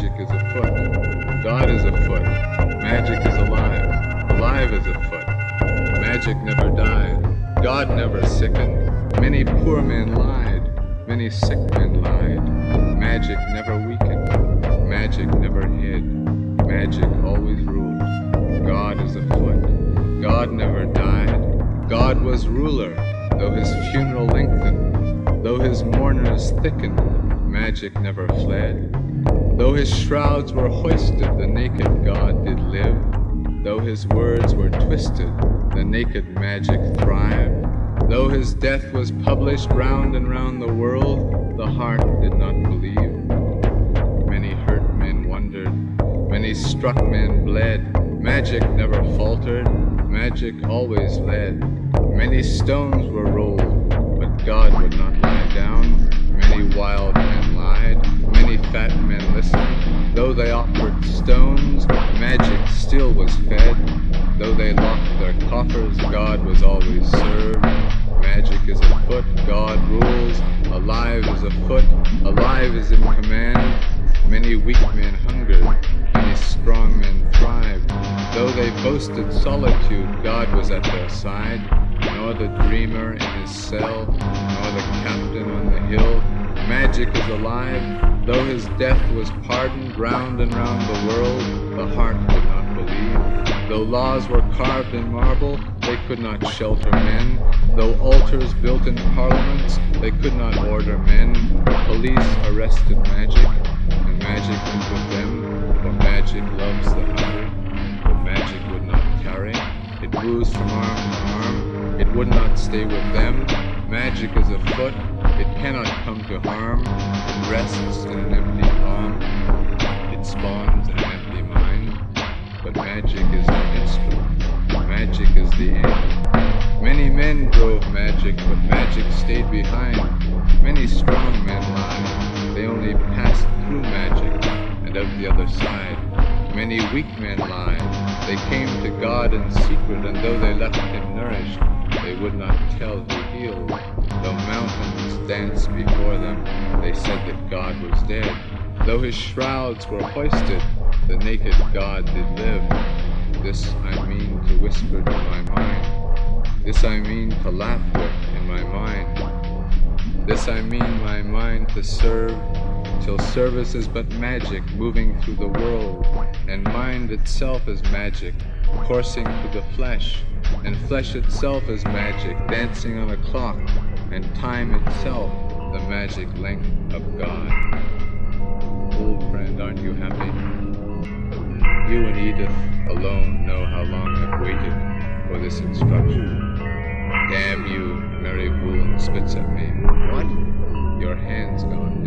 Magic is afoot. God is afoot. Magic is alive. Alive is afoot. Magic never died. God never sickened. Many poor men lied. Many sick men lied. Magic never weakened. Magic never hid. Magic always ruled. God is afoot. God never died. God was ruler, though his funeral lengthened, though his mourners thickened. Magic never fled. Though his shrouds were hoisted, the naked God did live. Though his words were twisted, the naked magic thrived. Though his death was published round and round the world, the heart did not believe. Many hurt men wondered, many struck men bled. Magic never faltered, magic always led. Many stones were rolled, but God Though they offered stones, magic still was fed. Though they locked their coffers, God was always served. Magic is afoot, God rules. Alive is afoot, alive is in command. Many weak men hungered, many strong men thrived. Though they boasted solitude, God was at their side. Nor the dreamer in his cell, nor the captain on the hill. Magic is alive, though his death was pardoned round and round the world, the heart could not believe. Though laws were carved in marble, they could not shelter men. Though altars built in parliaments, they could not order men. Police arrested magic, and magic went with them, for magic loves the hungry, but magic would not carry. It moves from arm to arm, it would not stay with them. Magic is afoot, it cannot come to harm, it rests in an empty palm, it spawns an empty mind, but magic is the instrument, magic is the end. Many men drove magic, but magic stayed behind. Many strong men lied, they only passed through magic and out the other side. Many weak men lied, they came to God in secret, and though they left him nourished, they would not tell who healed. Though mountains danced before them, they said that God was dead. Though his shrouds were hoisted, the naked God did live. This I mean to whisper to my mind. This I mean to laugh with in my mind. This I mean my mind to serve, till service is but magic moving through the world, and mind itself is magic, coursing through the flesh, and flesh itself is magic, dancing on a clock, and time itself the magic length of God. Old friend, aren't you happy? You and Edith alone know how long I've waited for this instruction. Damn you, Mary Voolnd spits at me. What? Your hand's gone.